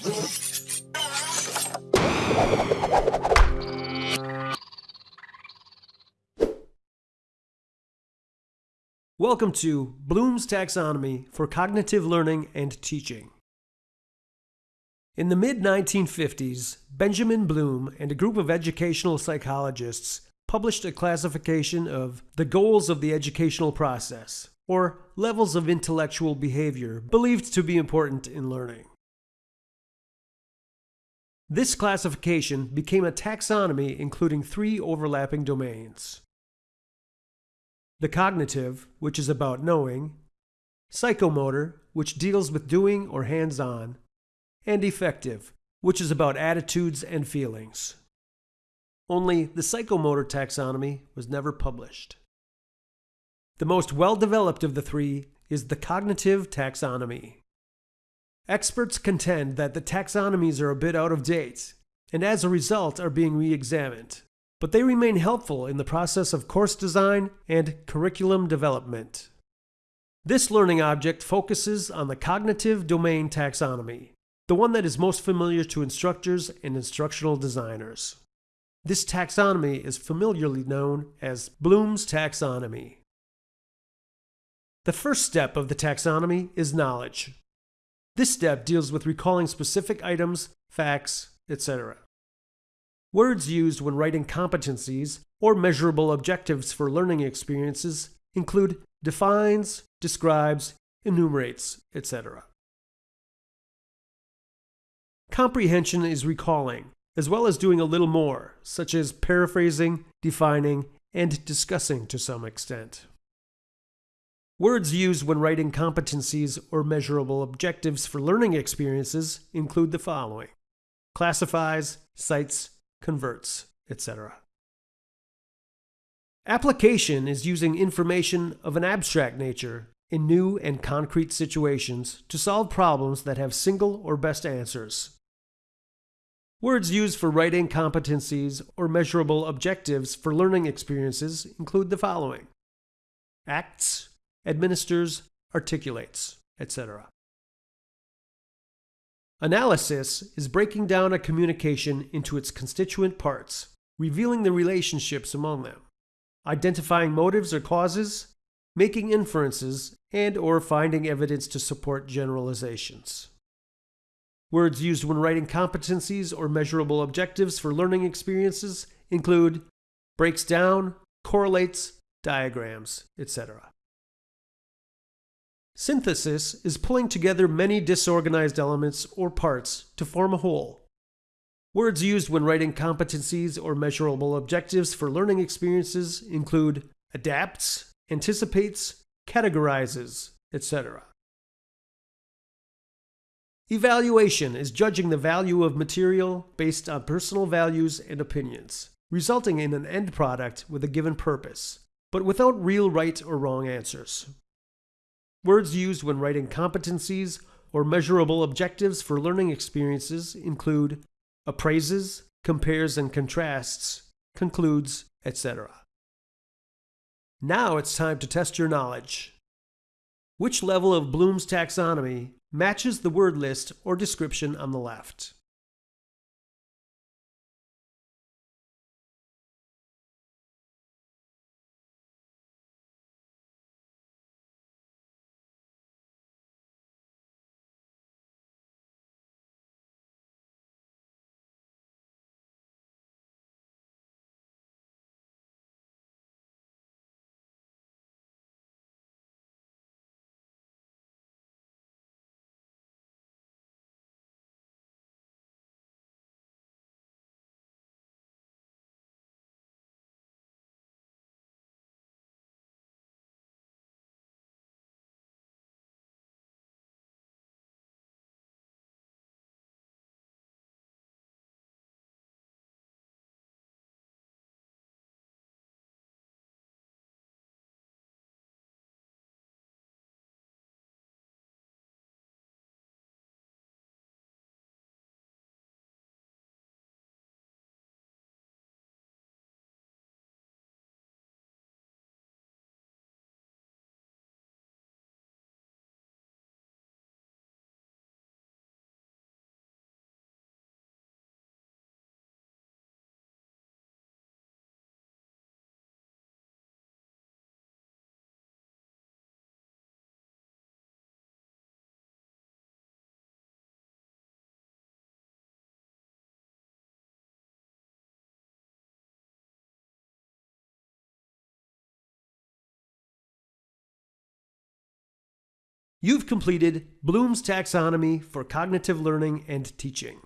Welcome to Bloom's Taxonomy for Cognitive Learning and Teaching. In the mid 1950s, Benjamin Bloom and a group of educational psychologists published a classification of the goals of the educational process, or levels of intellectual behavior believed to be important in learning. This classification became a taxonomy including three overlapping domains the cognitive, which is about knowing, psychomotor, which deals with doing or hands on, and affective, which is about attitudes and feelings. Only the psychomotor taxonomy was never published. The most well developed of the three is the cognitive taxonomy. Experts contend that the taxonomies are a bit out of date, and as a result are being re examined but they remain helpful in the process of course design and curriculum development. This learning object focuses on the cognitive domain taxonomy, the one that is most familiar to instructors and instructional designers. This taxonomy is familiarly known as Bloom's taxonomy. The first step of the taxonomy is knowledge. This step deals with recalling specific items, facts, etc. Words used when writing competencies or measurable objectives for learning experiences include defines, describes, enumerates, etc. Comprehension is recalling, as well as doing a little more, such as paraphrasing, defining, and discussing to some extent. Words used when writing competencies or measurable objectives for learning experiences include the following classifies, cites, converts, etc. Application is using information of an abstract nature in new and concrete situations to solve problems that have single or best answers. Words used for writing competencies or measurable objectives for learning experiences include the following acts, administers, articulates, etc. Analysis is breaking down a communication into its constituent parts, revealing the relationships among them, identifying motives or causes, making inferences, and or finding evidence to support generalizations. Words used when writing competencies or measurable objectives for learning experiences include breaks down, correlates, diagrams, etc. Synthesis is pulling together many disorganized elements or parts to form a whole. Words used when writing competencies or measurable objectives for learning experiences include adapts, anticipates, categorizes, etc. Evaluation is judging the value of material based on personal values and opinions, resulting in an end product with a given purpose, but without real right or wrong answers. Words used when writing competencies or measurable objectives for learning experiences include appraises, compares and contrasts, concludes, etc. Now it's time to test your knowledge. Which level of Bloom's taxonomy matches the word list or description on the left? You've completed Bloom's Taxonomy for Cognitive Learning and Teaching.